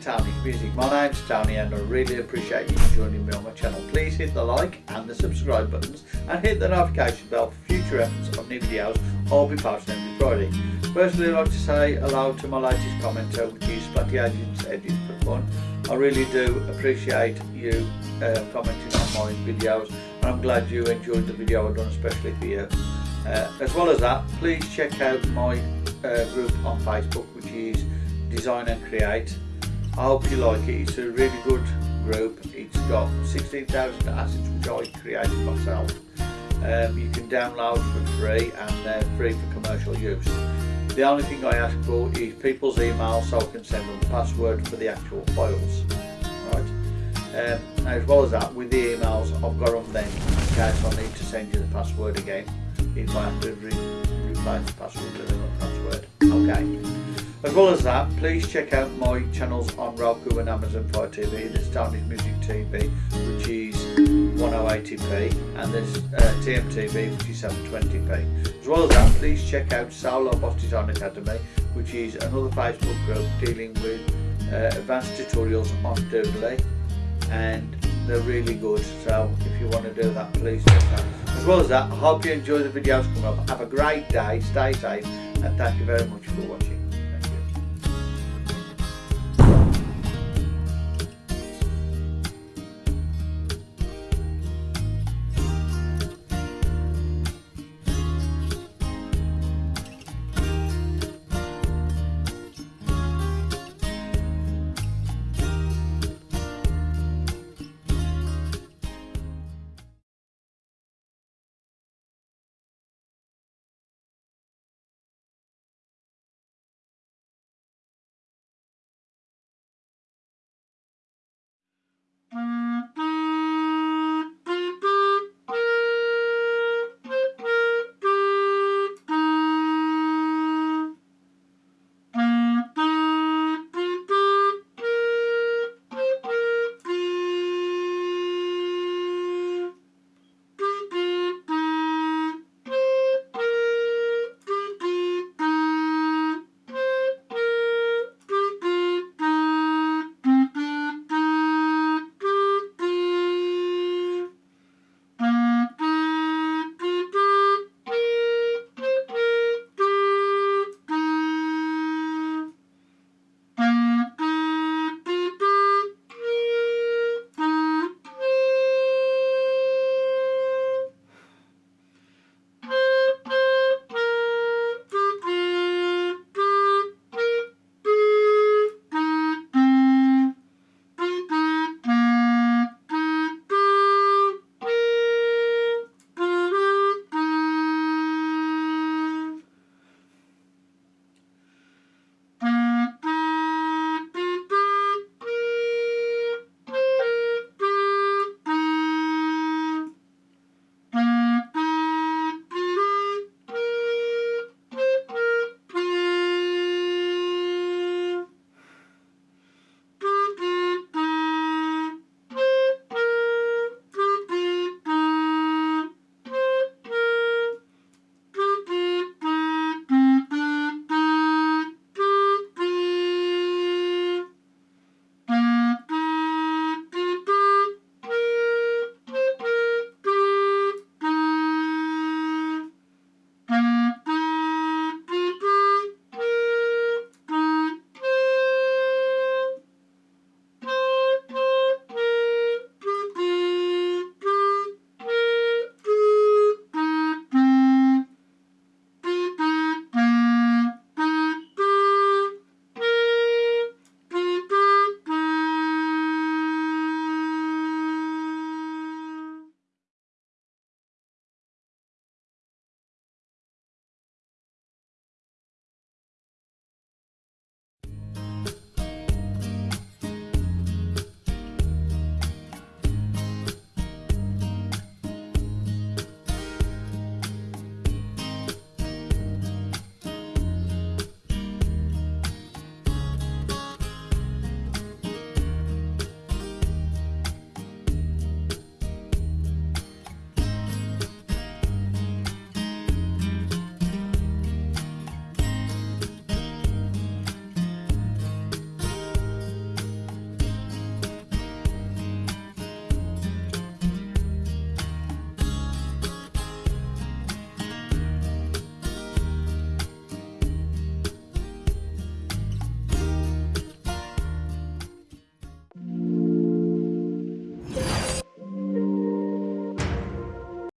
to Music. My name's Tony and I really appreciate you joining me on my channel. Please hit the like and the subscribe buttons and hit the notification bell for future episodes of new videos I'll be posting every Friday. Firstly I'd like to say hello to my latest commenter which is Splatty Agents Edits for Fun. I really do appreciate you uh, commenting on my videos and I'm glad you enjoyed the video I've done especially for you. Uh, as well as that, please check out my uh, group on Facebook which is Design and Create. I hope you like it, it's a really good group. It's got 16,000 assets which I created myself. Um, you can download for free and they're free for commercial use. The only thing I ask for is people's emails so I can send them the password for the actual files. Right. Um, as well as that, with the emails, I've got them then in case I need to send you the password again. If I have to re replace the password with another password. Okay. As well as that, please check out my channels on Roku and Amazon Fire TV. There's Tony's Music TV, which is 1080p, and there's uh, TMTV, which is 720p. As well as that, please check out Solo Boss Design Academy, which is another Facebook group dealing with uh, advanced tutorials on Doodly, and they're really good. So if you want to do that, please do that. As well as that, I hope you enjoy the videos coming up. Have a great day, stay safe, and thank you very much for watching.